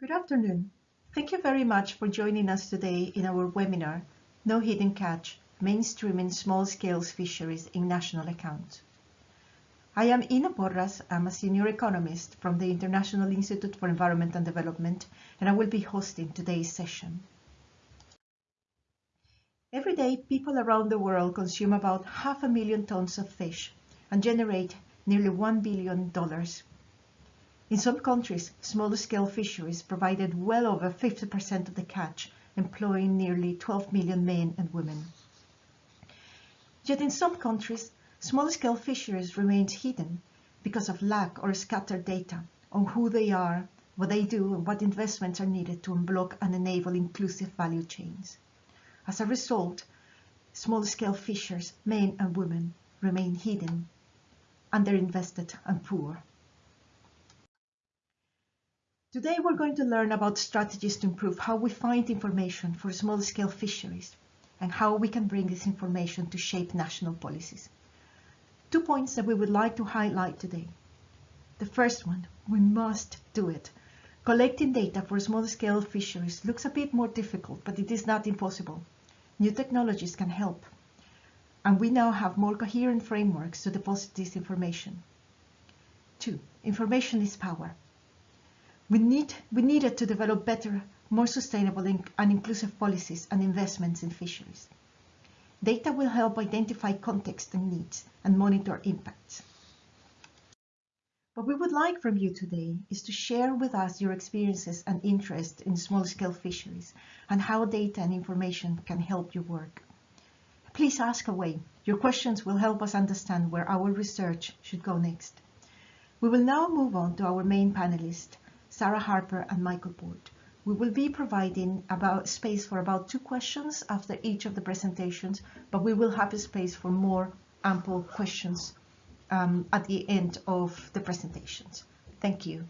Good afternoon. Thank you very much for joining us today in our webinar, No Hidden Catch, Mainstreaming Small-Scale Fisheries in National Accounts. I am Ina Porras. I'm a senior economist from the International Institute for Environment and Development, and I will be hosting today's session. Every day, people around the world consume about half a million tons of fish and generate nearly $1 billion in some countries, small-scale fisheries provided well over 50% of the catch, employing nearly 12 million men and women. Yet in some countries, small-scale fisheries remain hidden because of lack or scattered data on who they are, what they do, and what investments are needed to unblock and enable inclusive value chains. As a result, small-scale fishers, men and women, remain hidden, underinvested and poor. Today we're going to learn about strategies to improve how we find information for small-scale fisheries and how we can bring this information to shape national policies. Two points that we would like to highlight today. The first one, we must do it. Collecting data for small-scale fisheries looks a bit more difficult, but it is not impossible. New technologies can help. And we now have more coherent frameworks to deposit this information. Two, information is power. We, need, we needed to develop better, more sustainable and inclusive policies and investments in fisheries. Data will help identify context and needs and monitor impacts. What we would like from you today is to share with us your experiences and interest in small-scale fisheries and how data and information can help your work. Please ask away. Your questions will help us understand where our research should go next. We will now move on to our main panelist, Sarah Harper and Michael Board. We will be providing about space for about two questions after each of the presentations, but we will have a space for more ample questions um, at the end of the presentations. Thank you.